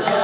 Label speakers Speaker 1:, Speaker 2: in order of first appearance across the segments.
Speaker 1: Lord.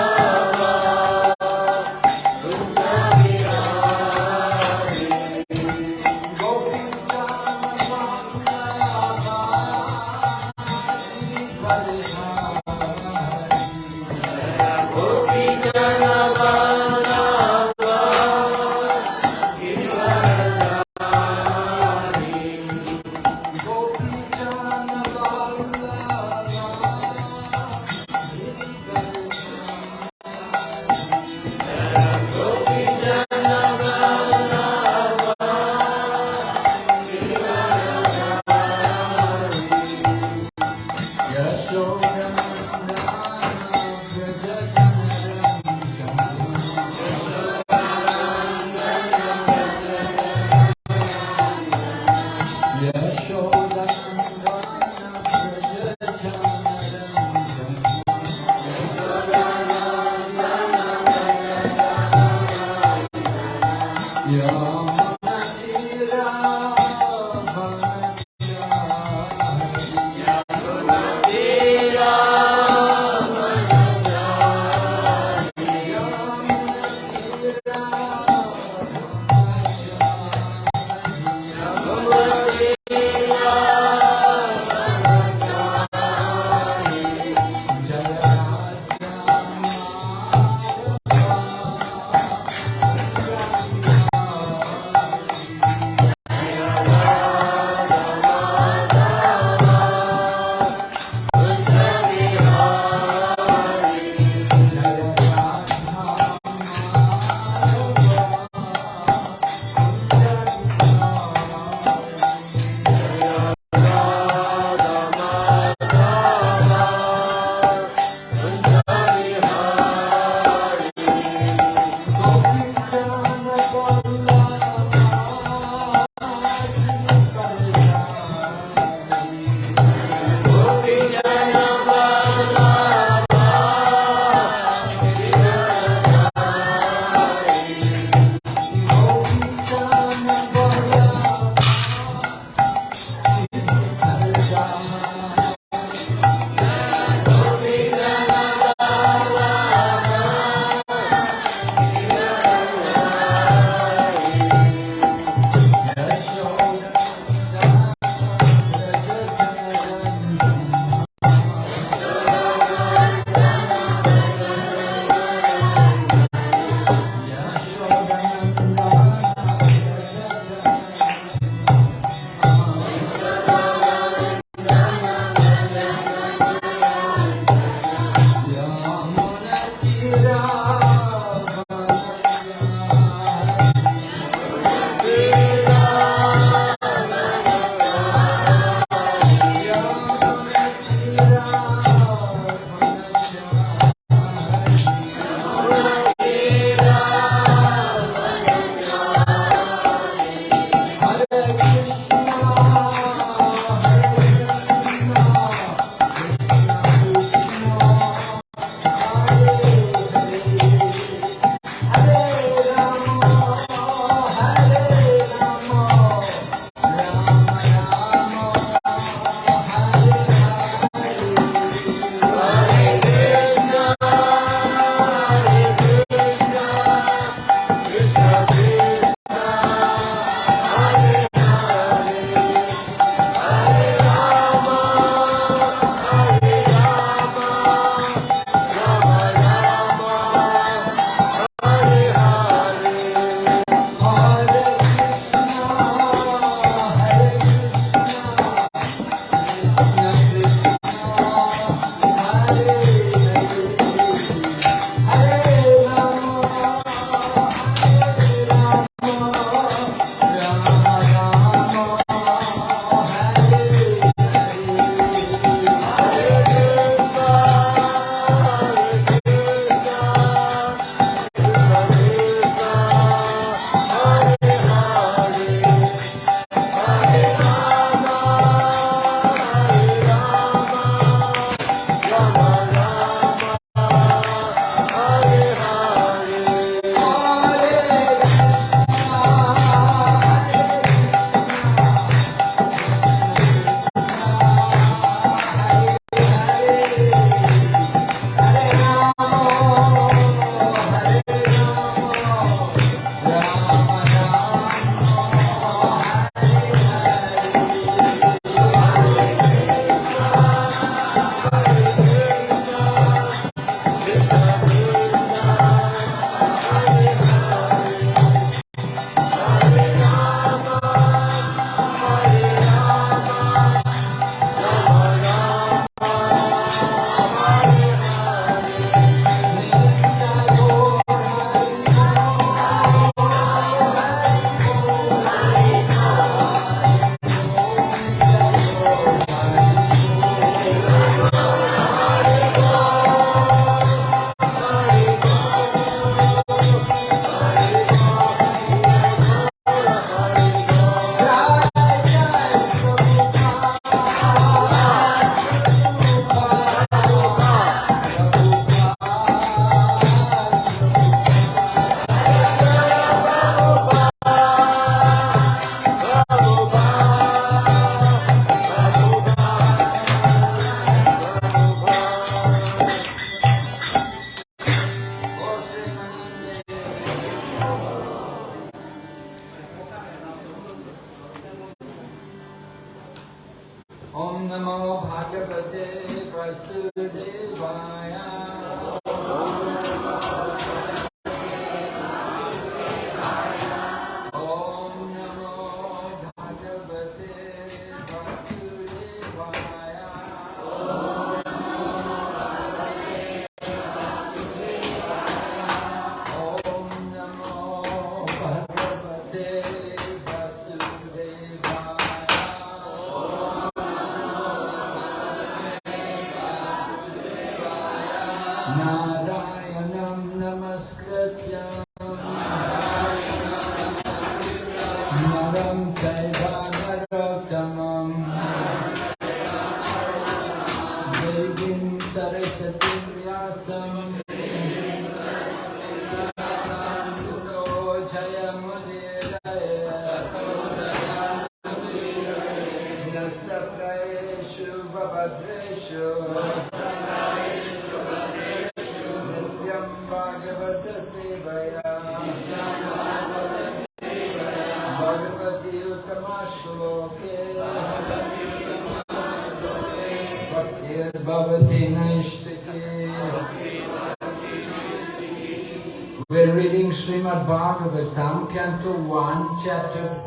Speaker 1: Song of the Tongue, Canto 1, Chapter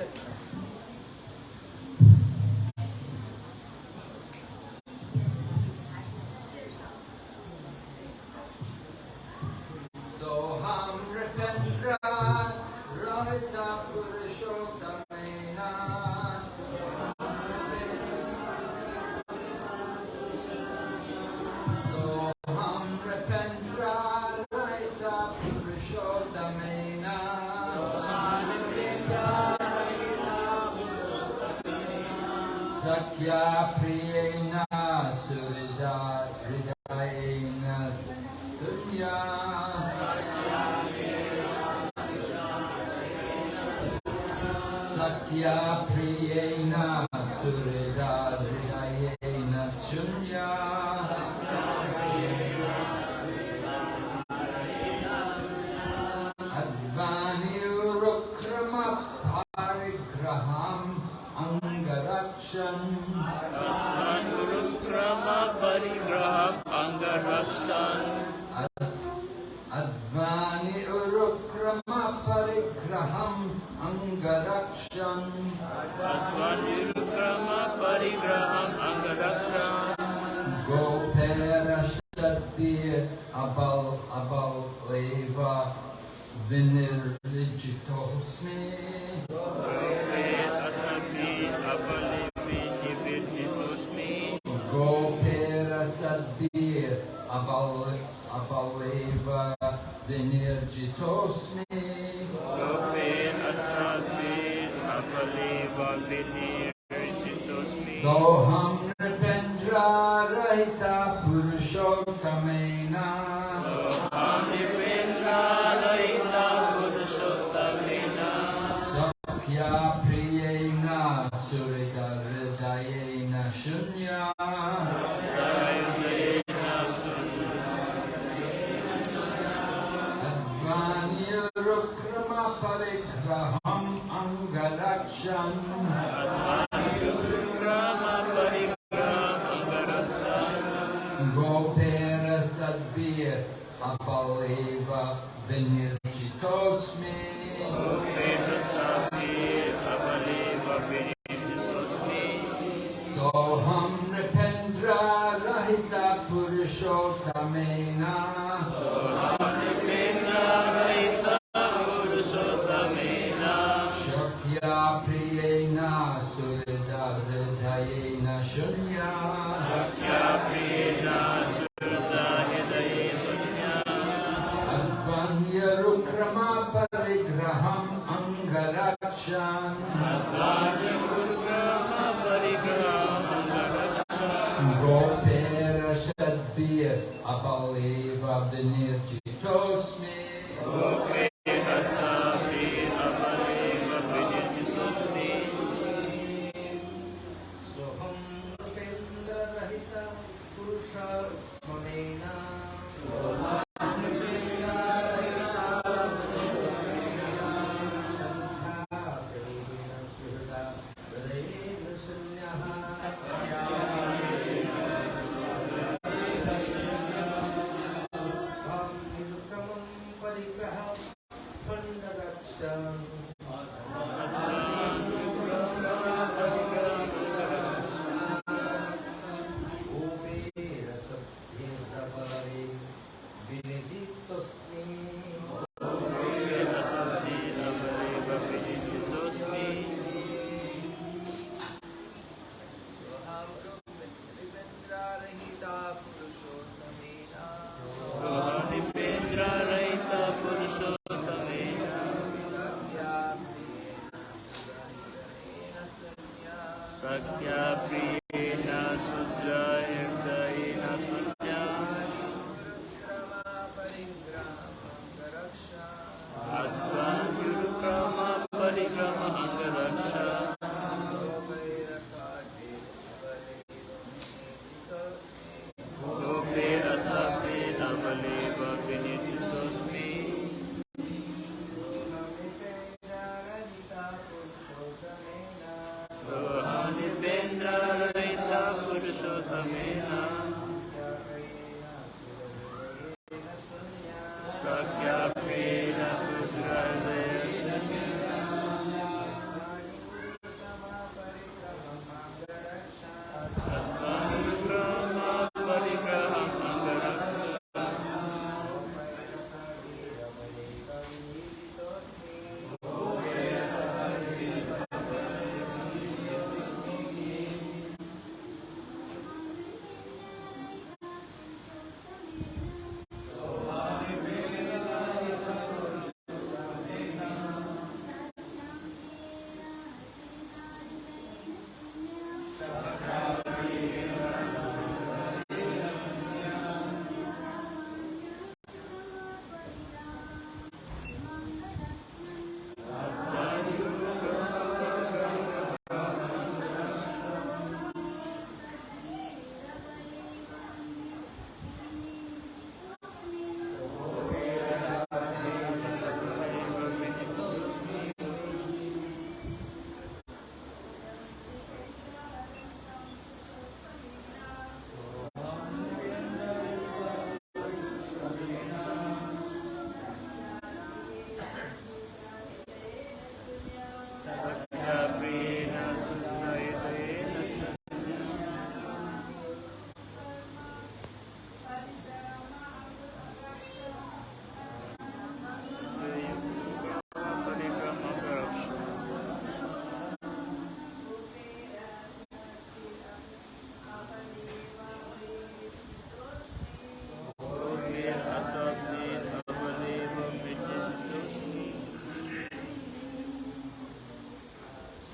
Speaker 1: Good. Sadbir Abaleva
Speaker 2: Vinir Jitosmi Lope Asadbir Abaleva
Speaker 1: Vinir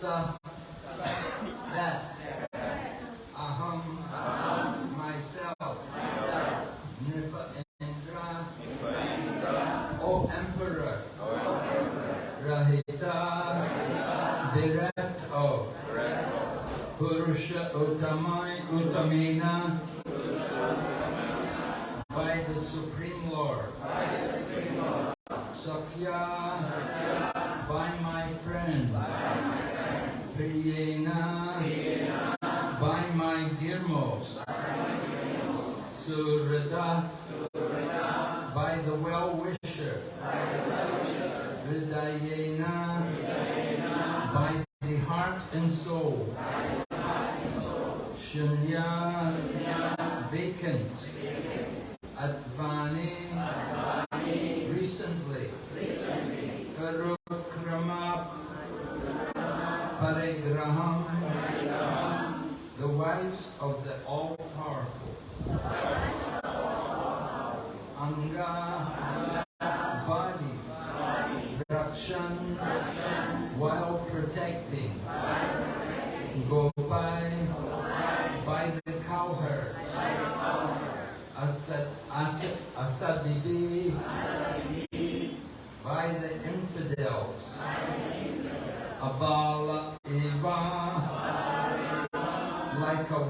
Speaker 1: that myself Indra O Emperor Rahita bereft of Purusha Uttamina the wives of the all-powerful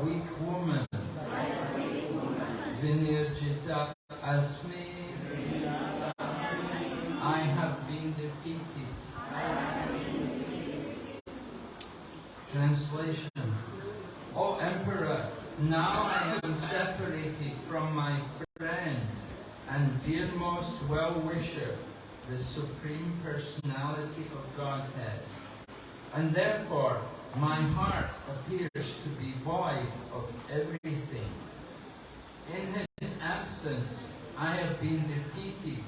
Speaker 1: weak woman. Vinirjita Asmi I have been defeated. Translation. O Emperor, now I am separated from my friend and dearmost well-wisher, the Supreme Personality of Godhead. And therefore, my heart appears to be void of everything. In his absence, I have been defeated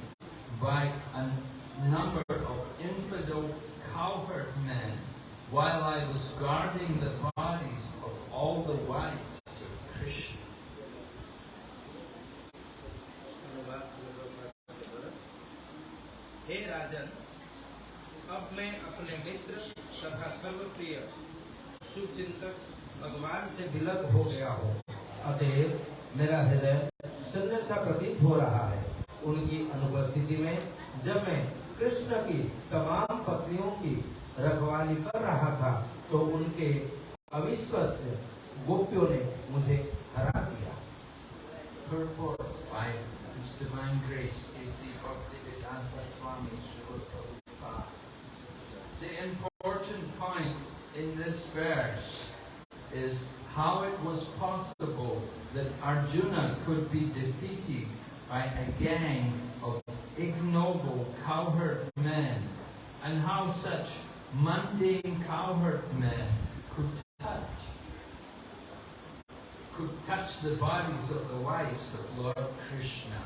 Speaker 1: by a number of infidel cowherd men while I was guarding the bodies
Speaker 3: से विलग हो गया हो। अतएव मेरा हृदय सुंदर सा प्रतीत हो रहा है। उनकी अनुपस्थिति में जब मैं कृष्ण की तमाम पत्नियों की रखवाली कर रहा था तो उनके अविश्वस्य गोपियों ने मुझे
Speaker 1: mundane cowherd men could touch could touch the bodies of the wives of Lord Krishna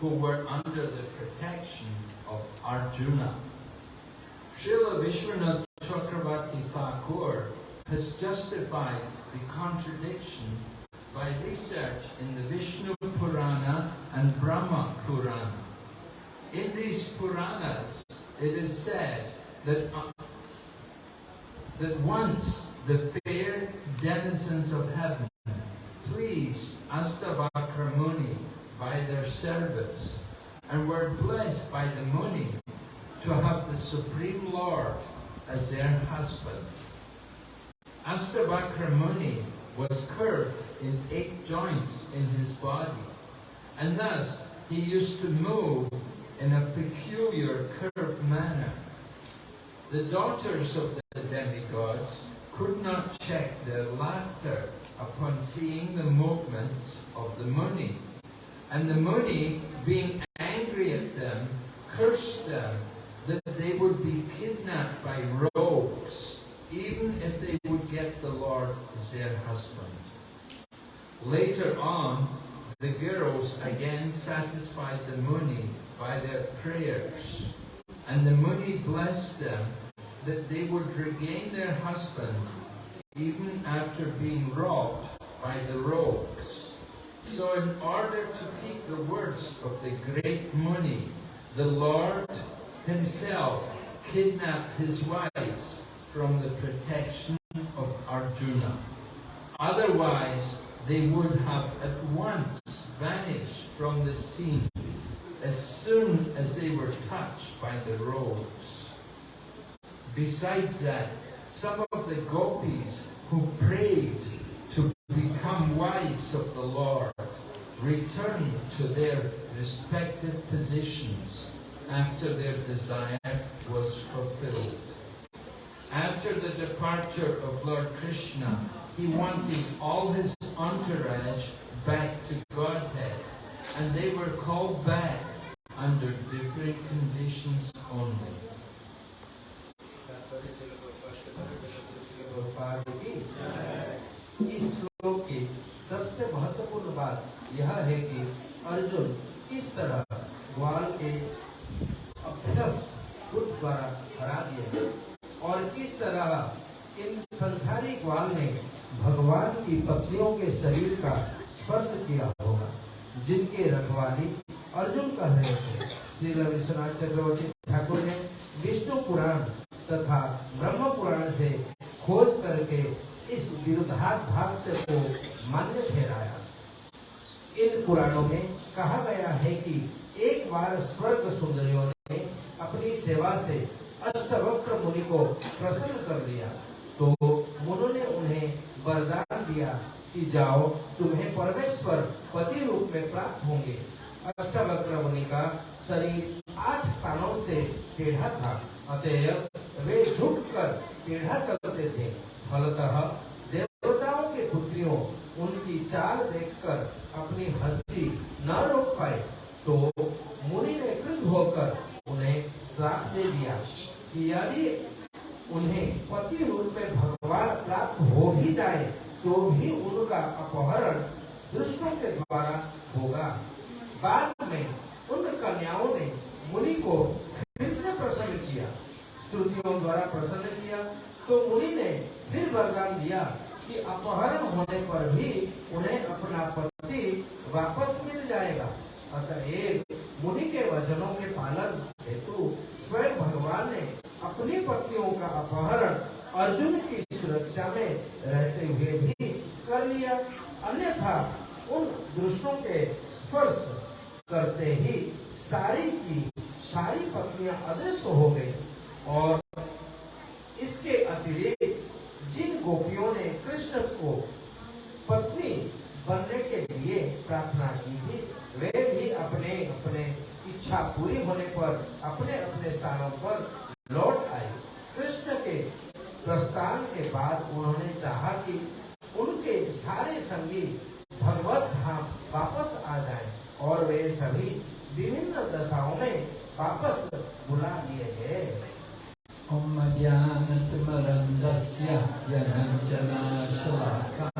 Speaker 1: who were under the protection of Arjuna. Srila Vishwanath Chakravarti Thakur has justified the contradiction by research in the Vishnu Purana and Brahma Purana. In these Puranas, it is said that, that once the fair denizens of heaven pleased Astavakra Muni by their service and were blessed by the Muni to have the Supreme Lord as their husband. Astavakra Muni was curved in eight joints in his body, and thus he used to move in a peculiar curved manner. The daughters of the demigods could not check their laughter upon seeing the movements of the Muni. And the Muni, being angry at them, cursed them that they would be kidnapped by rogues, even if they would get the Lord as their husband. Later on, the girls again satisfied the Muni by their prayers, and the Muni blessed them that they would regain their husband even after being robbed by the rogues. So in order to keep the words of the great Muni, the Lord himself kidnapped his wives from the protection of Arjuna. Otherwise, they would have at once vanished from the scene as soon as they were touched by the rogues. Besides that, some of the gopis who prayed to become wives of the Lord returned to their respective positions after their desire was fulfilled. After the departure of Lord Krishna, he wanted all his entourage back to Godhead, and they were called back under different conditions only.
Speaker 3: सबसे महत्वपूर्ण बात यह है कि अर्जुन किस तरह ग्वाल के द्वारा हरा गए और किस तरह इन संसारी ग्वाल ने भगवान की पत्नियों के शरीर का स्पर्श किया होगा, जिनके रखवाली अर्जुन कर रहे थे। श्री रविश्वनाथ चक्रवर्ती ठाकुर ने विष्णु पुराण तथा ब्रह्म पुराण से खोज करके इस विरुद्धाभाष्य को मान्य ठहराया। इन पुराणों में कहा गया है कि एक बार स्वर्ग सुंदरियों ने अपनी सेवा से अष्टवक्र मुनि को प्रसन्न कर लिया। तो मुनों ने उन्हें वरदान दिया कि जाओ, तुम्हें परमेश्वर पति रूप में प्राप्त होंगे। अष्टवक्र मुनि का शरीर आठ स्थानों से टेढ़ा था, अतएव वे झुककर टेढ़ा चलते थे। फलतः देवताओं के पुत्रियों, उनकी चाल देखकर अपनी हँसी न रोक पाए तो मुनि ने क्रुद्ध होकर उन्हें श्राप दे दिया कि यदि उन्हें पति रूप में भगवान प्राप्त हो भी जाए तो भी उनका अपहरण दुष्टों के द्वारा होगा। बाद में उन कन्याओं ने मुनि को फिर से प्रसन्न किया, स्तुतियों द्वारा प्रसन्न किया तो मुनि ने फिर वरदान दिया कि अपहरण होने पर भी उन्हें अपना पति वापस मिल जाएगा। अतएव मुनि के वचनों के पालन हेतु स्वयं भगवान ने अपनी पत्नियों का अपहरण अर्जुन की सुरक्षा में रहते हुए भी कर लिया। अन्यथा उन दुष्टों के स्पर्श करते ही सारी की सारी पत्नियाँ अदृश्य हो गई और इसके अतिरिक्त गोपियों ने कृष्ण को पत्नी बनने के लिए प्रार्थना की थी। वे भी अपने अपने इच्छा पूरी होने पर, अपने अपने स्थानों पर लौट आए। कृष्ण के प्रस्थान के बाद उन्होंने चाहा कि उनके सारे संगी भगवत धाम वापस आ जाए और वे सभी विभिन्न दशाओं में वापस बुला लिए गए।
Speaker 1: Om Jnana Tumarandasya Jnana Chana Shalaka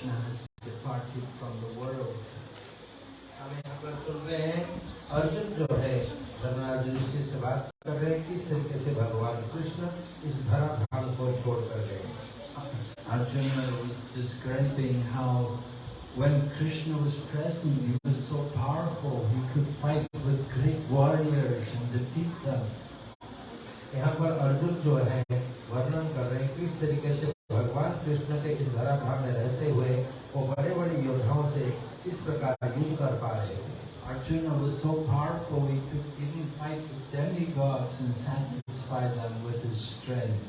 Speaker 1: Krishna has departed from the world.
Speaker 3: हम यहाँ पर सुन रहे हैं अर्जुन जो है धर्मराज ऋषि से बात कर रहे हैं किस तरीके से भगवान कृष्ण इस धरा धाम को छोड़ कर गए
Speaker 1: Arjuna was describing how when Krishna was present, he was so powerful, he could fight with great warriors and defeat them.
Speaker 3: यहाँ पर अर्जुन जो है वर्णन कर रहे हैं किस तरीके से भगवान कृष्ण के इस धरा धाम में रहते हुए वो बड़े बड़े से इस प्रकार युद्ध कर पा रहे
Speaker 1: Arjuna was so powerful, he could even fight with demigods and satisfy them with his strength.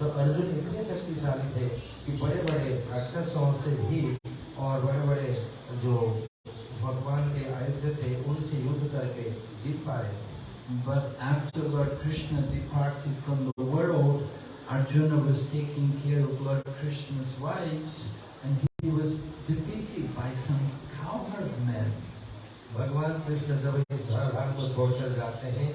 Speaker 3: तो अर्जुन इतने शक्तिशाली थे कि बड़े बड़े राक्षसों से भी और बड़े बड़े जो भगवान के आयुध थे उनसे युद्ध करके जीत पा रहे
Speaker 1: But after Lord Krishna departed from the world, Arjuna was taking care of Lord Krishna's wives and he was defeated by some cowherd men.
Speaker 3: भगवान कृष्ण जब इस धराधाम को छोड़कर जाते हैं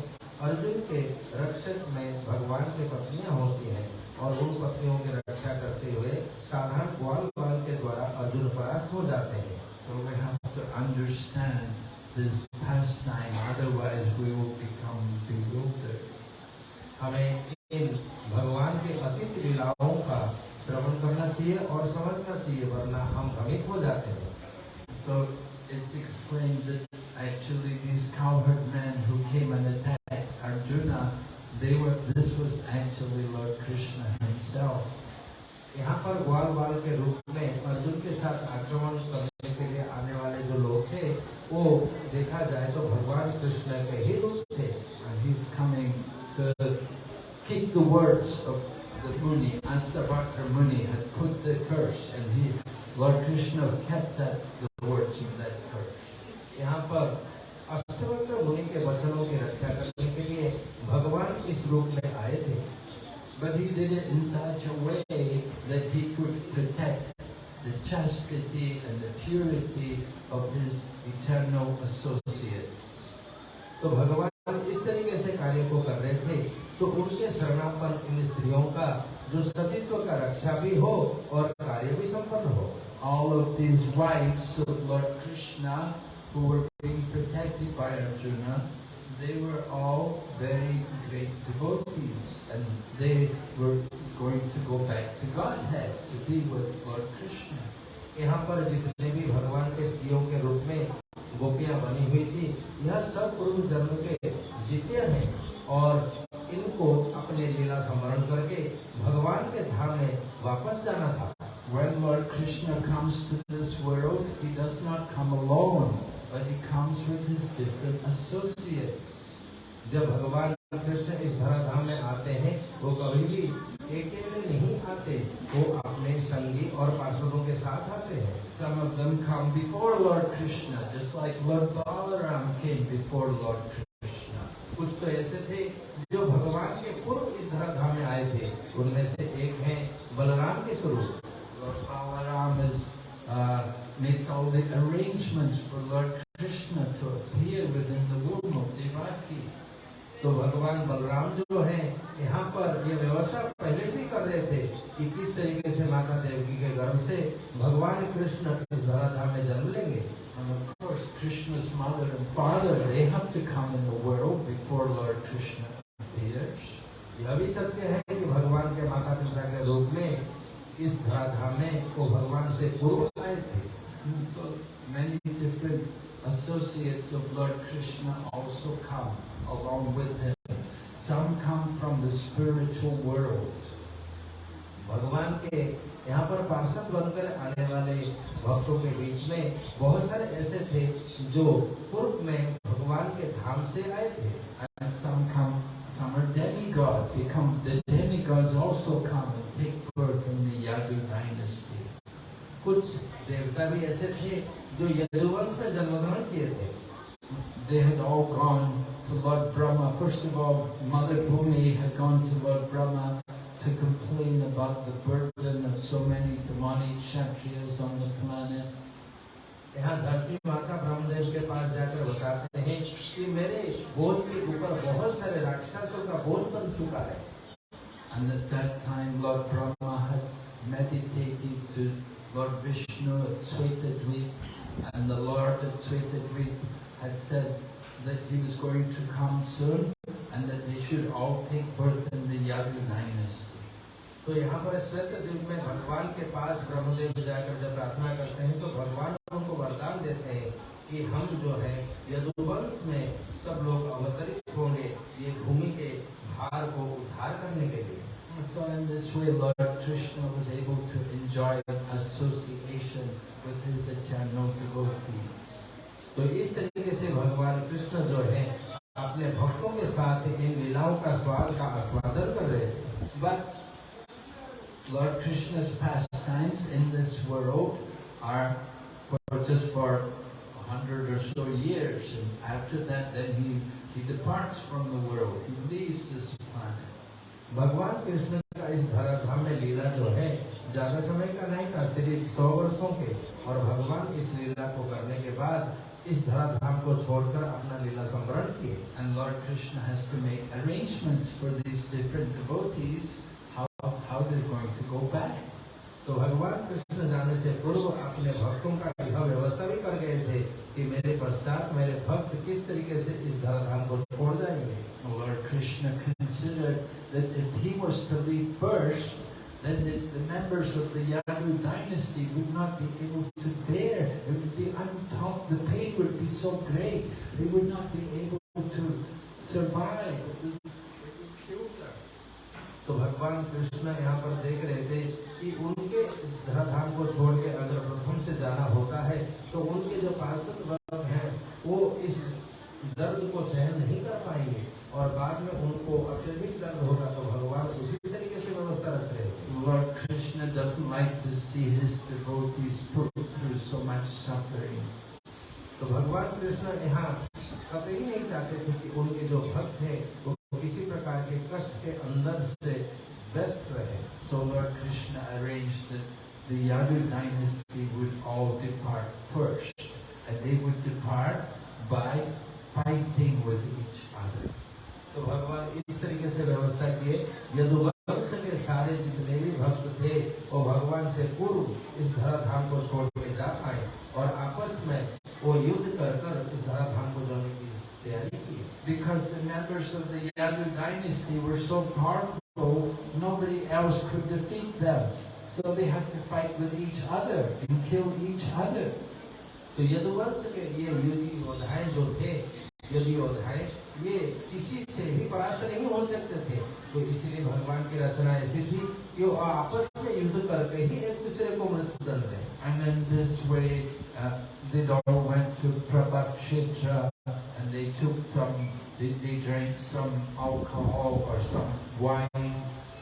Speaker 3: अर्जुन के रक्षक में भगवान की पत्नियाँ होती हैं और उन पत्नियों की रक्षा करते हुए साधारण ग्वाल बाल के द्वारा अर्जुन परास्त हो जाते हैं
Speaker 1: So we have to understand this pastime, otherwise we will become bewildered.
Speaker 3: हमें इन भगवान के अतीत लीलाओं का श्रवण करना चाहिए और समझना चाहिए वरना हम भ्रमित हो जाते हैं
Speaker 1: So it's explained that actually these cowherd men who came and attacked Arjuna, they were this was actually Lord Krishna himself.
Speaker 3: यहाँ पर ग्वाल बाल के रूप में अर्जुन के साथ आक्रमण करने के लिए आने वाले जो लोग थे वो देखा जाए तो भगवान कृष्ण के ही रूप थे
Speaker 1: And he's coming to keep the words of the Muni. Astavakra Muni had put the curse and he, Lord Krishna kept that, the words of that curse.
Speaker 3: यहाँ पर अष्टवक्र मुनि के वचनों की रक्षा करने के लिए भगवान इस रूप में आए थे
Speaker 1: But he did it in such a way chastity and the purity of his eternal associates.
Speaker 3: तो भगवान इस तरीके से कार्य को कर रहे थे तो उनके शरणापन इन स्त्रियों का जो सतीत्व का रक्षा भी हो और कार्य भी संपन्न हो
Speaker 1: All of these wives of Lord Krishna who were being protected by Arjuna, they were all very great devotees and they were going to go back to Godhead to be with Lord Krishna.
Speaker 3: यहाँ पर जितने भी भगवान के स्त्रियों के रूप में गोपियाँ बनी हुई थी यह सब पूर्व जन्म के द्वितीय हैं और इनको अपने लीला स्मरण करके भगवान के धाम में वापस जाना था
Speaker 1: When Lord Krishna comes to this world, he does not come alone, but he comes with his different associates.
Speaker 3: जब भगवान कृष्ण इस धराधाम में आते हैं वो कभी भी और पार्षदों के साथ आते हैं
Speaker 1: Some of them come before Lord Krishna, just like Lord Balaram came before Lord Krishna.
Speaker 3: कुछ तो ऐसे थे जो भगवान के पूर्व इस धराधाम में आए थे उनमें से एक हैं बलराम के स्वरूप
Speaker 1: Lord Balaram is, uh, made all the arrangements for Lord Krishna to appear within the womb of Devaki.
Speaker 3: तो भगवान बलराम जो हैं यहाँ पर ये व्यवस्था पहले से ही कर रहे थे कि किस तरीके से माता देवकी के गर्भ से भगवान कृष्ण इस धराधाम में जन्म लेंगे
Speaker 1: And of course, Krishna's mother and father, they have to come in the world before Lord Krishna appears.
Speaker 3: यह भी सत्य है कि भगवान के माता पिता के रूप में इस धराधाम में वो भगवान से पूर्व आए थे
Speaker 1: so many different associates of Lord Krishna also come along with him. Some come from the spiritual world.
Speaker 3: भगवान के यहाँ पर पार्षद बनकर आने वाले भक्तों के बीच में बहुत सारे ऐसे थे जो पूर्व में भगवान के धाम से आए थे
Speaker 1: And some come, some are demigods. They come, the demigods also come and take birth in the Yadu dynasty.
Speaker 3: कुछ देवता भी ऐसे थे जो यदुवंश में जन्म ग्रहण किए थे
Speaker 1: They had all gone to Lord Brahma. First of all, Mother Bhumi had gone to Lord Brahma to complain about the burden of so many demonic kshatriyas on the planet.
Speaker 3: यहाँ धरती माता ब्रह्मदेव के पास जाकर बताते हैं कि मेरे बोझ के ऊपर बहुत सारे राक्षसों का बोझ बन चुका है
Speaker 1: And at that time, Lord Brahma had meditated to Lord Vishnu at Svetadvip, and the Lord at Svetadvip had said that he was going to come soon, and that they should all take birth in the Yadu dynasty.
Speaker 3: तो यहाँ पर श्वेत द्वीप में भगवान के पास ब्रह्मदेव जाकर जब प्रार्थना करते हैं तो भगवान उनको वरदान देते हैं कि हम जो है यदुवंश में सब लोग अवतरित होंगे ये भूमि के भार को उद्धार करने के लिए
Speaker 1: So in this way, Lord Krishna was able to enjoy association with his eternal devotees.
Speaker 3: तो इस तरीके से भगवान कृष्ण जो है, अपने भक्तों के साथ इन लीलाओं का स्वाद का आस्वादन कर रहे
Speaker 1: but lord Krishna times in this world are for just for hundred or so years after that then he he departs from the world he leaves this planet
Speaker 3: भगवान कृष्ण का इस भारत धाम में लीला जो है, ज़्यादा समय का नहीं था, सिर्फ़ सौ वर्षों के। और भगवान इस लीला को करने के बाद इस धराधाम को छोड़कर अपना लीला संवरण किए
Speaker 1: And Lord Krishna has to make arrangements for these different devotees how how they're going to go back.
Speaker 3: तो भगवान कृष्ण जाने से पूर्व अपने भक्तों का यह व्यवस्था भी कर गए थे कि मेरे पश्चात मेरे भक्त किस तरीके से इस धराधाम को छोड़ जाएंगे
Speaker 1: Lord Krishna considered that if he was to leave first, then the, the members of the Yadu dynasty would not be able to bear. so great, they would not be able to survive.
Speaker 3: तो भगवान कृष्ण यहाँ पर देख रहे थे कि उनके इस धाम को छोड़ के अगर प्रथम से जाना होता है तो उनके जो पार्षद वर्ग हैं वो इस दर्द को सहन नहीं कर पाएँगे और बाद में उनको अत्यधिक दर्द होगा तो भगवान उसी तरीके से व्यवस्था रख रहे
Speaker 1: Krishna does like see his much suffering
Speaker 3: तो भगवान कृष्ण यहाँ कभी नहीं चाहते थे कि उनके जो भक्त हैं वो किसी प्रकार के कष्ट के अंदर से व्यस्त रहे
Speaker 1: So Lord Krishna arranged that the Yadu dynasty would all depart first, and they would depart by fighting with each other.
Speaker 3: तो भगवान इस तरीके से व्यवस्था किए यदुवंश के सारे जितने भी भक्त थे वो भगवान से पूर्व इस धराधाम को छोड़
Speaker 1: Because the members of the Yadu dynasty were so powerful, nobody else could defeat them. So they had to fight with each other and kill each other.
Speaker 3: तो यदुवंश के ये युद्ध योद्धाएं जो थे यदि योद्धाएं ये किसी से भी परास्त नहीं हो सकते थे तो इसलिए भगवान की रचना ऐसी थी कि वो आपस में युद्ध करके ही एक दूसरे को मृत्यु दंड दें
Speaker 1: And in this way, uh, they all went to Prabhakshetra and they took some, they, drank some alcohol or some wine.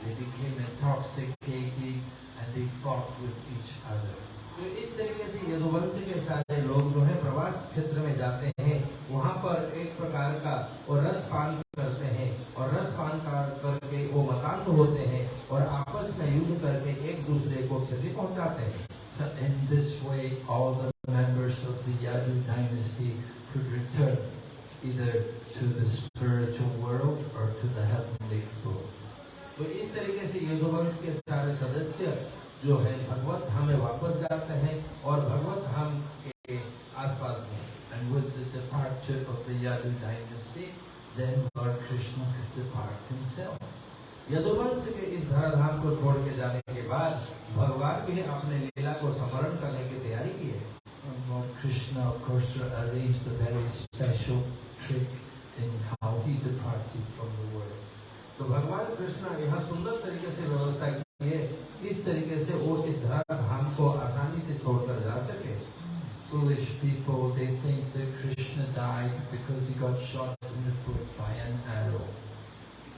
Speaker 1: They became intoxicated and they fought with each other.
Speaker 3: तो इस तरीके से यदुवंश के सारे लोग जो है प्रवास क्षेत्र में जाते हैं वहाँ पर एक प्रकार का वो रस पान करते हैं और रस पान करके वो मतान्त होते हैं और आपस में युद्ध करके एक दूसरे को क्षति पहुँचाते हैं
Speaker 1: So in this way, all the members of the Yadu dynasty could return either to the spiritual world or to the heavenly abode.
Speaker 3: तो इस तरीके से यदुवंश के सारे सदस्य जो है भगवत धाम में वापस जाते हैं और भगवत धाम के आसपास में
Speaker 1: And with the departure of the Yadu dynasty, then Lord Krishna could depart himself.
Speaker 3: यदुवंश के इस धराधाम को छोड़ के जाने के बाद भगवान भी अपने लीला को स्मरण करने की तैयारी की है
Speaker 1: Lord Krishna, of course, arranged a very he departed from the world.
Speaker 3: तो भगवान कृष्ण यह सुंदर तरीके से व्यवस्था की है इस तरीके से वो इस धराधाम को आसानी से छोड़कर जा सके
Speaker 1: Foolish people, they think that Krishna died because he got shot in the foot by an arrow.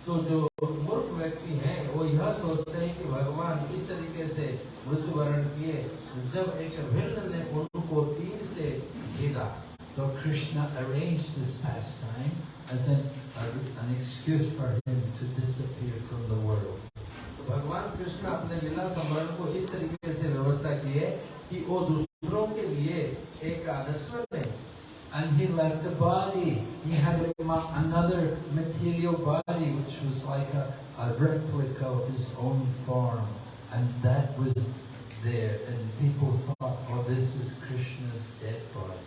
Speaker 3: तो जो मूर्ख व्यक्ति हैं वो यह सोचते हैं कि भगवान इस तरीके से मृत्यु मृत्युवरण किए जब एक भिन्न ने उनको तीर से छेदा
Speaker 1: So Krishna arranged this pastime as an, an excuse for him to disappear from the world.
Speaker 3: तो भगवान कृष्ण अपने लीला स्मरण को इस तरीके से व्यवस्था की है कि वो दूसरों के लिए एक आदर्श बने
Speaker 1: And he left a body. He had a, ma- another material body which was like a, a replica of his own form. And that was there. And people thought, oh, this is Krishna's dead body.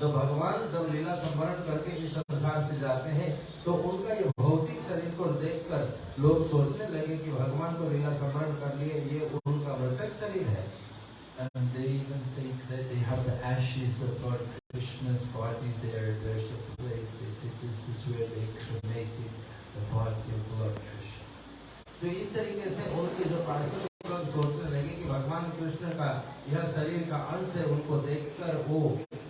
Speaker 3: तो भगवान जब लीला स्मरण करके इस संसार से जाते हैं तो उनका ये भौतिक शरीर को देखकर लोग सोचने लगे कि भगवान को लीला स्मरण कर लिए ये उनका मृतक शरीर है
Speaker 1: And they even think that they have the ashes of Lord Krishna's body there. There's a place, they say this is where they cremated the body of Lord Krishna.
Speaker 3: तो इस तरीके से उनके जो पार्षद लोग सोचने लगे कि भगवान कृष्ण का यह शरीर का अंश है उनको देखकर वो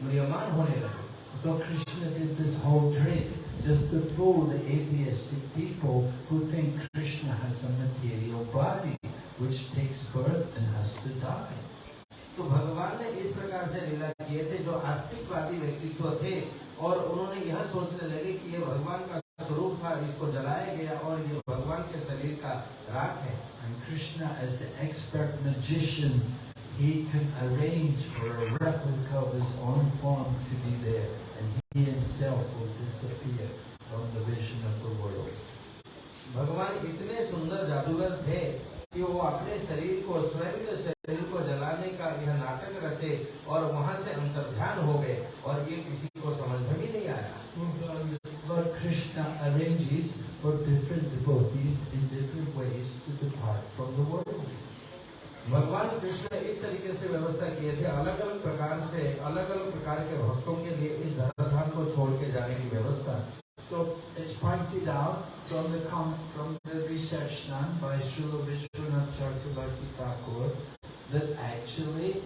Speaker 3: म्रियमान होने लगे
Speaker 1: So Krishna did this whole trick just to fool the atheistic people who think Krishna has a material body which takes birth and has to die.
Speaker 3: तो भगवान ने इस प्रकार से लीला किए थे जो आस्तिकवादी व्यक्तित्व थे और उन्होंने यह सोचने लगे कि ये भगवान का स्वरूप था इसको जलाया गया और ये भगवान के शरीर का राख है
Speaker 1: And Krishna, as the expert magician, he can arrange for a replica of his own form to be there, and he himself will disappear from the vision of the world.
Speaker 3: भगवान इतने सुंदर जादूगर थे कि वो अपने शरीर को स्वयं के शरीर को जलाने का यह नाटक रचे और वहाँ से अंतर्ध्यान हो गए और ये किसी को समझ में भी नहीं आया
Speaker 1: Lord Krishna arranges for different devotees in different ways to depart from the world.
Speaker 3: भगवान कृष्ण ने इस तरीके से व्यवस्था किए थे अलग अलग प्रकार से अलग अलग प्रकार के भक्तों के लिए इस धराधाम को छोड़ के जाने की व्यवस्था
Speaker 1: So it's pointed out from the from the research done by Srila Vishwanath Chakrabarti Thakur that actually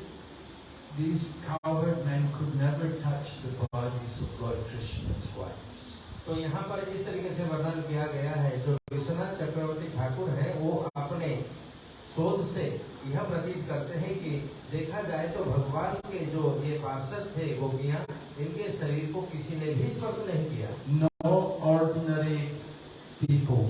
Speaker 1: these cowherd men could never touch the bodies of Lord Krishna's wives.
Speaker 3: तो यहाँ पर इस तरीके से वर्णन किया गया है जो विश्वनाथ चक्रवर्ती ठाकुर है वो अपने शोध से यह प्रतीत करते हैं कि देखा जाए तो भगवान के जो ये पार्षद थे गोपिया इनके शरीर को किसी ने भी स्पर्श नहीं किया।
Speaker 1: नो ऑर्डिनरी पीपल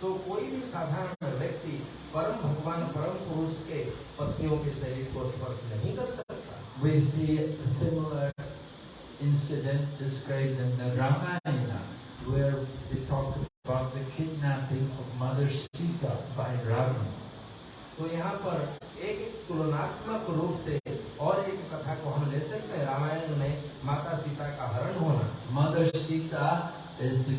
Speaker 3: तो कोई भी साधारण व्यक्ति परम भगवान परम पुरुष के पत्नियों के शरीर को स्पर्श नहीं कर सकता।
Speaker 1: We see similar incident describe in the Ramayana where we talk
Speaker 3: तो यहाँ पर एक तुलनात्मक रूप से और एक कथा को हम ले सकते हैं रामायण में माता सीता का हरण होना
Speaker 1: mother Sita is the,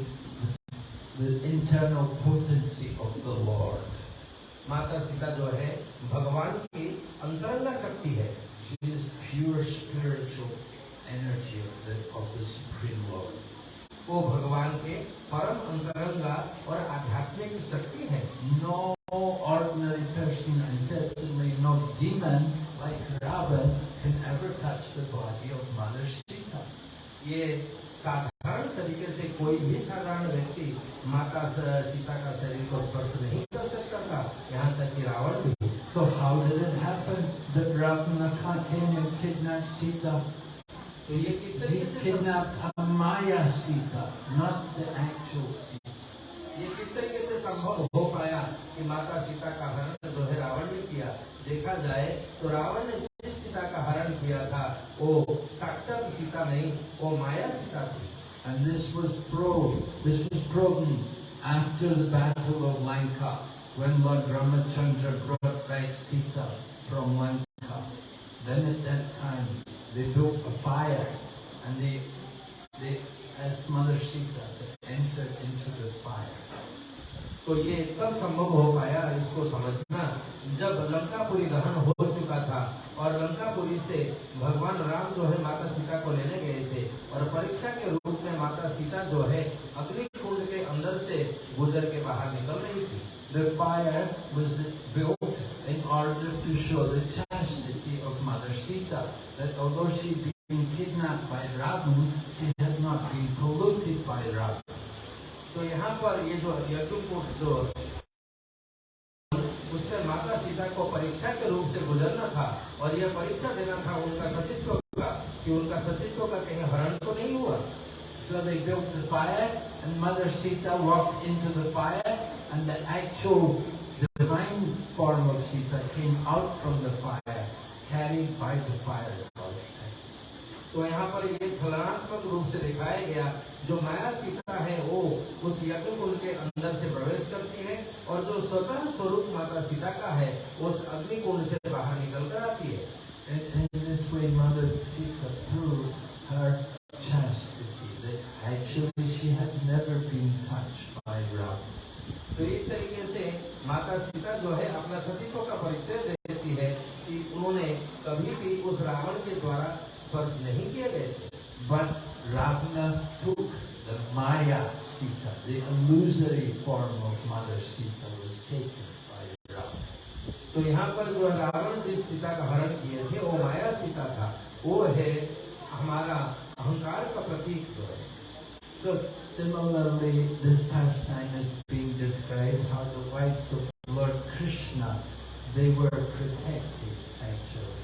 Speaker 1: the internal potency of the Lord.
Speaker 3: माता सीता जो है भगवान की अंतरंग शक्ति है
Speaker 1: She is pure spiritual energy of the, of the Supreme Lord.
Speaker 3: वो भगवान के परम अंतरंगा और आध्यात्मिक शक्ति है
Speaker 1: No ordinary person and certainly no demon like Ravan can ever touch the body of Mother Sita.
Speaker 3: ये साधारण तरीके से कोई भी साधारण व्यक्ति माता सीता का शरीर को स्पर्श नहीं कर सकता था यहाँ तक कि रावण भी
Speaker 1: So how did it happen that Ravana came and kidnapped Sita?
Speaker 3: तो ये किस तरीके से
Speaker 1: kidnapped a Maya Sita, not the actual Sita.
Speaker 3: ये किस तरीके से संभव हो पाया कि माता सीता का हरण जो है रावण ने किया देखा जाए तो रावण ने जिस सीता का हरण किया था वो साक्षात सीता वो माया
Speaker 1: And this was proved, this was proven after the battle of Lanka, when Lord Ramachandra brought back Sita from Lanka. Then at that time, they built a fire and they, they asked Mother Sita to enter into the fire.
Speaker 3: तो ये तब संभव हो पाया इसको समझना जब लंकापुरी दहन हो चुका था और लंकापुरी से भगवान राम जो है माता सीता को लेने परीक्षा के रूप में माता सीता जो है अग्नि कुंड के अंदर से गुजर के बाहर निकल रही थी
Speaker 1: The fire was built in order to show the chastity of Mother Sita, that although she'd been kidnapped by Ravan, she had not been polluted by Ravan.
Speaker 3: तो यहाँ पर ये जो यज्ञकूट जो उसमें माता सीता को परीक्षा के रूप से गुजरना था और यह परीक्षा देना था उनका सतीत्व का कि उनका सतीत्व का कहीं हरण तो नहीं हुआ
Speaker 1: So they built the fire, and Mother Sita walked into the fire, and the actual divine form of Sita came out from the fire, carried by the fire.
Speaker 3: तो यहाँ पर ये छलनात्मक रूप से दिखाया गया जो माया सीता है वो उस यज्ञ के अंदर से प्रवेश करती है और जो स्वतः स्वरूप माता सीता का है उस अग्नि कुंड से बाहर निकल कर आती है
Speaker 1: In, in this way, Mother Sita proved her chastity, that actually she had never been touched by Ravan.
Speaker 3: तो इस तरीके से माता सीता जो है अपना सतीत्व का परिचय देती है कि उन्होंने कभी भी उस रावण के द्वारा स्पर्श नहीं किए गए थे
Speaker 1: But Ravana took the Maya Sita, the illusory form of Mother Sita was taken by Ravana.
Speaker 3: तो यहाँ पर जो रावण जिस सीता का हरण किए थे, वो माया सीता था। वो है हमारा अहंकार का प्रतीक जो है।
Speaker 1: So being described how the wives of Lord Krishna, they were protected actually.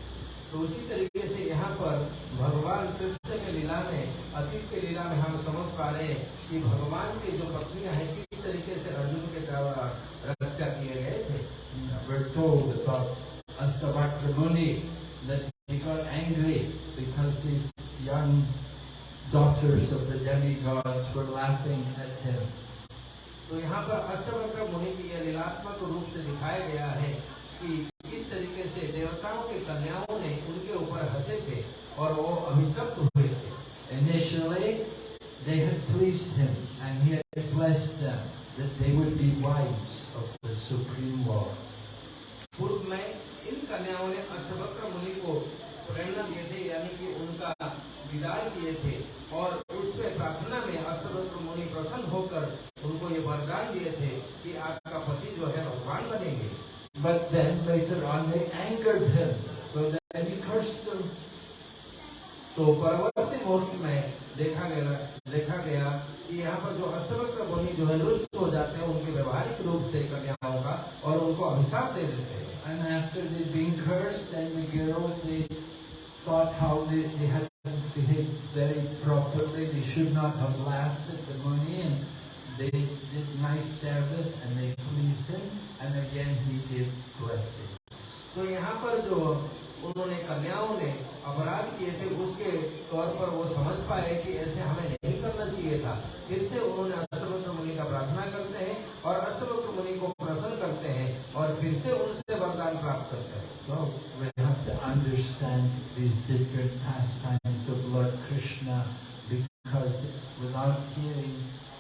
Speaker 3: तो उसी तरीके से यहाँ पर भगवान कृष्ण के लीला में अतीत के लीला में हम समझ पा रहे हैं कि भगवान की जो पत्नियाँ हैं किस तरीके से अर्जुन के द्वारा रक्षा किए गए थे
Speaker 1: We're told about Astavakra Muni that he got angry because his young daughters of the demigods were laughing at him.
Speaker 3: तो यहाँ पर अष्टवक्र मुनि की यह लीलात्मक रूप से दिखाया गया है कि किस तरीके से देवताओं के कन्याओं ने उनके ऊपर हंसे थे और वो अभिशप्त हुए थे
Speaker 1: Initially, they had pleased him and he had blessed them that they would be wives of the Supreme Lord.
Speaker 3: पूर्व में इन कन्याओं ने अष्टवक्र मुनि को प्रेरणा दिए थे यानी कि उनका विदाई किए थे और उसमें प्रार्थना में अष्टवक्र मुनि प्रसन्न होकर उनको ये वरदान दिए थे कि आपका पति जो है भगवान बनेंगे
Speaker 1: But then later on they angered him, so them.
Speaker 3: तो परवर्ती मुहूर्त में देखा गया देखा गया कि यहाँ पर जो अष्टवक्र मुनि जो है रुष्ट हो जाते हैं उनके व्यवहारिक रूप से कन्याओं का और उनको अभिशाप दे देते हैं
Speaker 1: And after they'd been cursed, then the girls, they thought how they, they had behaved very properly. They should not have laughed at the money. And they did nice service and they pleased him, and again he gave blessings.
Speaker 3: उन्होंने कन्याओं ने अपराध किए थे उसके तौर पर वो समझ पाए कि ऐसे हमें नहीं करना चाहिए था। फिर से उन्होंने अष्टवक्र मुनि का प्रार्थना करते हैं और अष्टवक्र मुनि को प्रसन्न करते हैं और फिर से उनसे वरदान प्राप्त करते हैं।
Speaker 1: So understand these different pastimes of Lord Krishna because without hearing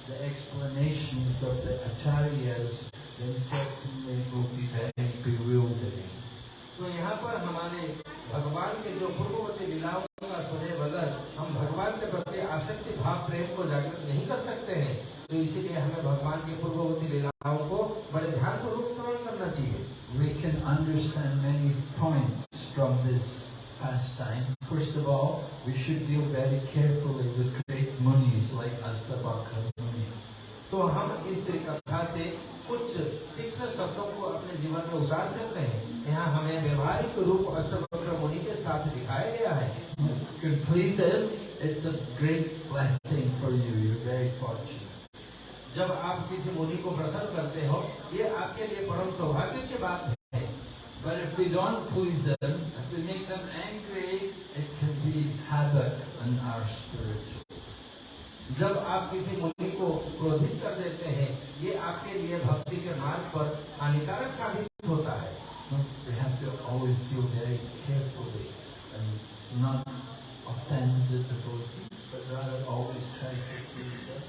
Speaker 1: the explanations of the acharyas, then certainly it will be very bewildering.
Speaker 3: तो यहाँ पर हमारे भगवान के जो पूर्ववर्ती लीलाओं का सुने बगैर हम भगवान के प्रति आसक्ति भाव प्रेम को जागृत नहीं कर सकते हैं तो इसीलिए हमें भगवान की पूर्ववर्ती लीलाओं को बड़े ध्यान पूर्वक श्रवण करना चाहिए
Speaker 1: We can understand many points from this pastime. First of all, we should deal very carefully with great munis like Astavakra Muni.
Speaker 3: तो हम इस कथा से कुछ तीक्ष्ण शब्दों को अपने जीवन में उतार सकते हैं यहाँ हमें व्यवहारिक रूप अष्टवक्र मुनि के साथ दिखाया गया है
Speaker 1: can please him, it's a great blessing for you. You're very fortunate.
Speaker 3: जब आप किसी मुनि को प्रसन्न करते हो ये आपके लिए परम सौभाग्य की बात है
Speaker 1: But if we don't please them, if we make them angry, it can be havoc on our spiritual.
Speaker 3: जब आप किसी मुनि को क्रोधित कर देते हैं ये आपके लिए भक्ति के मार्ग पर हानिकारक साबित होता है
Speaker 1: No, We have to always deal very carefully and not offend the devotees, but rather always try to please them.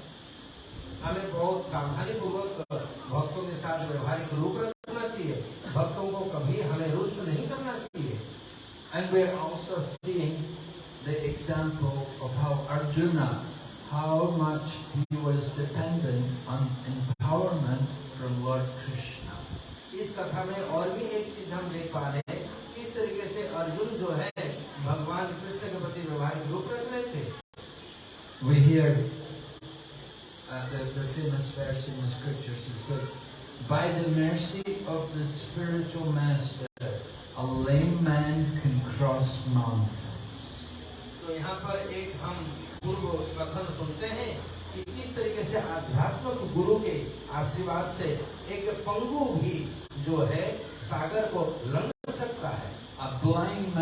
Speaker 3: हमें बहुत सावधानी पूर्वक भक्तों के साथ व्यवहारिक रूप रखना चाहिए भक्तों को कभी हमें रुष्ट नहीं करना चाहिए
Speaker 1: And we're also seeing the example of how Arjuna, how much he was dependent on empowerment from Lord Krishna.
Speaker 3: इस कथा में और भी एक चीज़ हम देख पा रहे हैं किस तरीके से अर्जुन जो है भगवान कृष्ण के प्रति व्यवहारिक रूप रख रहे थे
Speaker 1: We hear uh, the, the famous verse in the scriptures it said, By the mercy of the spiritual master, a lame man can cross mountains.
Speaker 3: तो यहाँ पर एक हम पूर्व कथन सुनते हैं कि किस तरीके से आध्यात्मिक गुरु के आशीर्वाद से एक पंगु भी जो है सागर को लंग सकता है। अब ब्लाइंड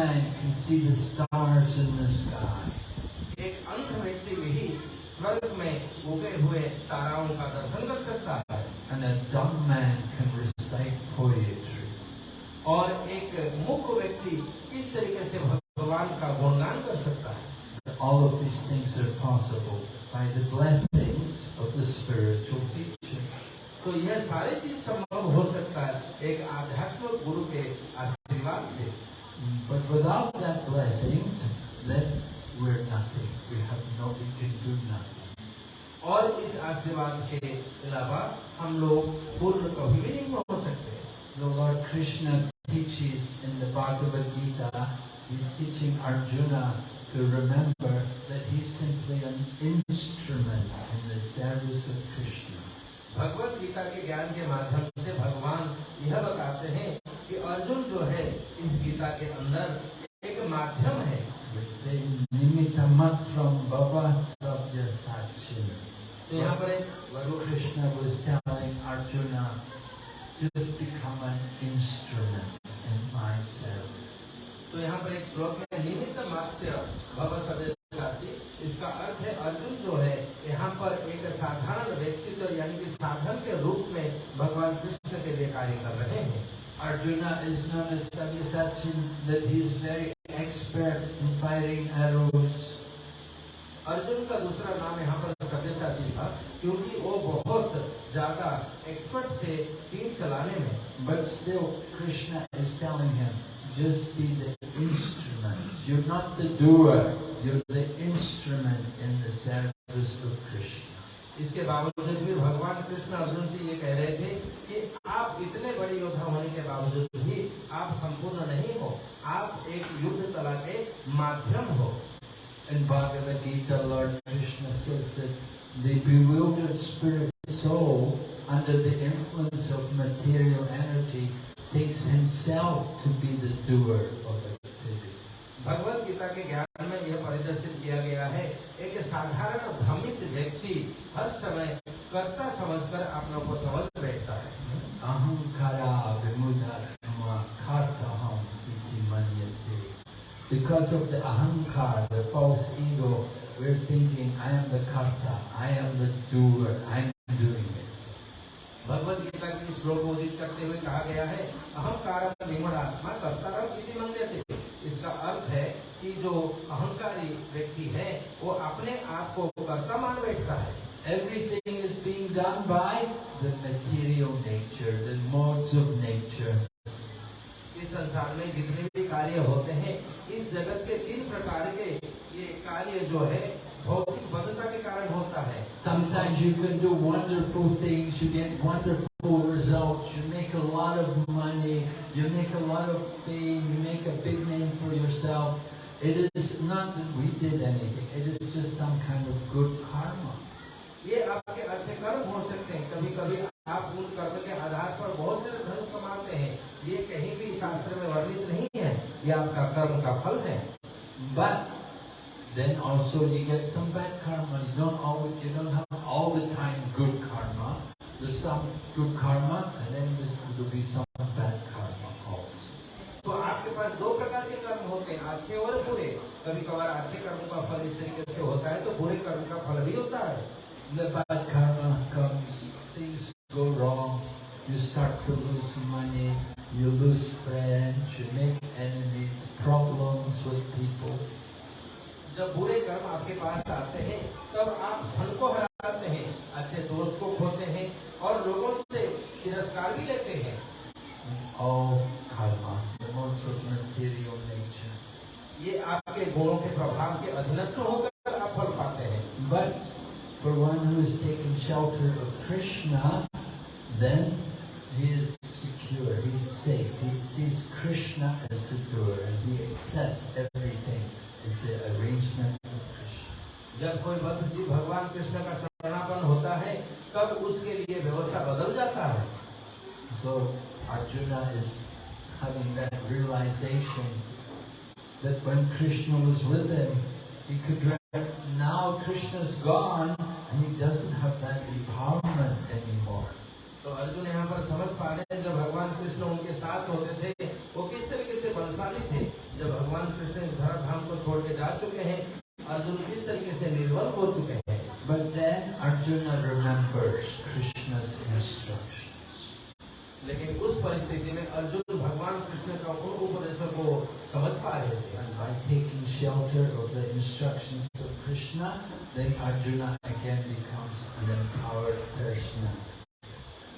Speaker 3: क्योंकि वो बहुत ज़्यादा एक्सपर्ट थे तीर चलाने में।
Speaker 1: But still Krishna is telling him just be the instrument you not the doer you the instrument in the service of Krishna
Speaker 3: इसके बावजूद भी भगवान कृष्ण अर्जुन से ये कह रहे थे कि आप इतने बड़े योद्धा होने के बावजूद भी आप संपूर्ण नहीं हो। आप एक युद्ध कला के माध्यम हो।
Speaker 1: In Bhagavad Gita Lord the bewildered spirit soul, under the influence of material energy, takes himself to be the doer of activity.
Speaker 3: Bhagavad Gita के ज्ञान में यह परिदर्शित किया गया है एक साधारण भ्रमित व्यक्ति हर समय कर्ता समझकर अपने को समझ बैठता है
Speaker 1: iti manyate. Because of the ahankar, the false ego, we're thinking, I am the karta, I am the doer, I am doing it.
Speaker 3: Bhagavad Gita की श्लोक को उदित करते हुए कहा गया है अहंकार विमूढ़ात्मा कर्तारम इति मन्यते इसका अर्थ है कि जो अहंकारी व्यक्ति है वो अपने आप को कर्ता मान बैठता है
Speaker 1: Everything is being done by the material nature, the modes of nature.
Speaker 3: इस संसार में जितने भी कार्य होते हैं इस जगत के तीन प्रकार के ये कार्य जो है
Speaker 1: you can do wonderful things, you get wonderful results, you make a lot of money, you make a lot of fame, you make a big name for yourself. It is not that we did anything, it is just some kind of good karma.
Speaker 3: ये आपके अच्छे कर्म हो सकते हैं कभी कभी आप उन कर्म के आधार पर बहुत सारे धन कमाते हैं ये कहीं भी शास्त्र में वर्णित नहीं है ये आपका कर्म का फल है
Speaker 1: But then also you get some bad karma. You don't always, you don't have The
Speaker 3: बलशाली थे जब भगवान कृष्ण इस धरा धाम को छोड़ के जा चुके हैं अर्जुन किस तरीके से निर्बल हो चुके हैं
Speaker 1: But then Arjuna remembers Krishna's instructions.
Speaker 3: लेकिन उस परिस्थिति में अर्जुन भगवान कृष्ण का उन उपदेशों को समझ पा रहे थे
Speaker 1: And by taking shelter of the instructions of Krishna, then Arjuna again becomes an empowered person.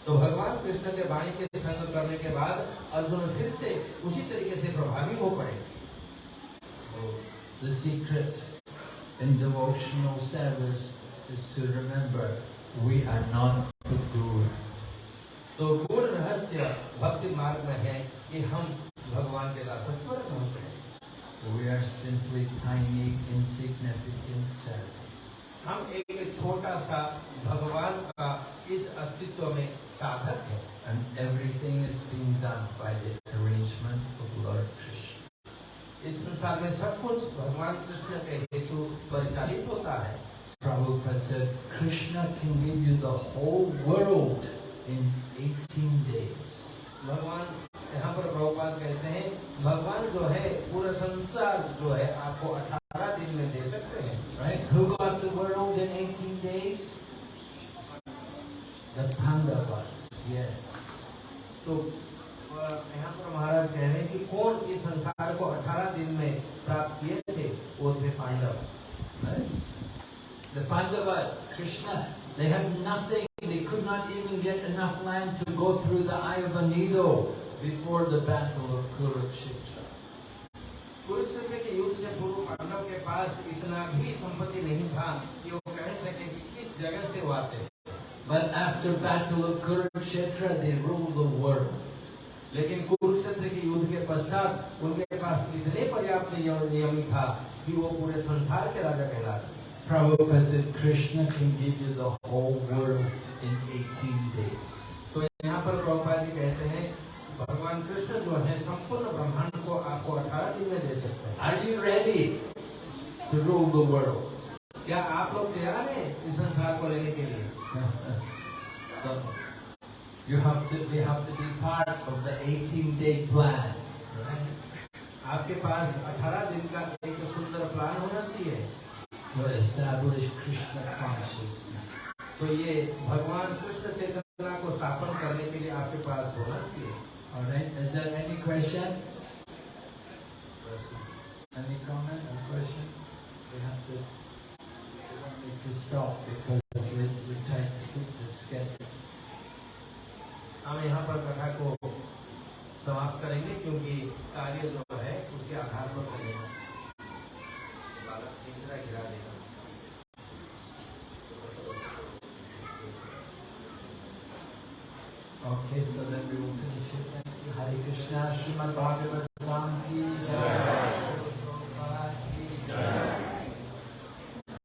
Speaker 3: तो भगवान कृष्ण के वाणी के संग करने के बाद अर्जुन फिर से उसी तरीके से प्रभावी हो पड़े
Speaker 1: So the secret in devotional service is to remember we are not the doer.
Speaker 3: तो गुण रहस्य भक्ति मार्ग में है कि हम भगवान के दासत्व रखते हैं
Speaker 1: We are simply tiny, insignificant servants.
Speaker 3: हम एक छोटा सा भगवान का इस अस्तित्व में साधक है
Speaker 1: And everything is being done by the arrangement of Lord Krishna.
Speaker 3: इस संसार में सब कुछ भगवान कृष्ण के हेतु परिचालित होता है
Speaker 1: Prabhupada said, Krishna can give you the whole world in 18 days.
Speaker 3: भगवान यहाँ पर प्रभुपाद कहते हैं भगवान जो है पूरा संसार जो है आपको 18 दिन में दे सकते हैं
Speaker 1: Right? Who got the world in 18 days? The Pandavas, yes.
Speaker 3: तो अ, यहाँ पर महाराज कह रहे हैं कि कौन इस संसार को 18 दिन में प्राप्त किए थे वो थे Pandav
Speaker 1: The Pandavas, Krishna, they had nothing. They could not even get enough land to go through the eye of a needle before the battle of Kurukshetra.
Speaker 3: Kurukshetra के युद्ध से पूर्व पांडव के पास इतना भी संपत्ति नहीं था कि वो कह सके कि किस जगह से वो आते
Speaker 1: But after battle of Kurukshetra, they ruled the world.
Speaker 3: लेकिन कुरुक्षेत्र के युद्ध के पश्चात उनके पास इतने पर्याप्त नियम था कि वो पूरे संसार के राजा कहलाते
Speaker 1: Prabhupada said Krishna can give you the whole world in 18 days.
Speaker 3: तो यहाँ पर प्रभुपाद जी कहते हैं भगवान कृष्ण जो है संपूर्ण ब्रह्मांड को आपको 18 दिन में दे सकते हैं
Speaker 1: Are you ready to rule the world?
Speaker 3: क्या आप लोग of the, we have to be
Speaker 1: part of the 18-day plan.
Speaker 3: आपके पास 18 दिन का एक सुंदर प्लान होना चाहिए.
Speaker 1: To establish Krishna consciousness.
Speaker 3: तो ये भगवान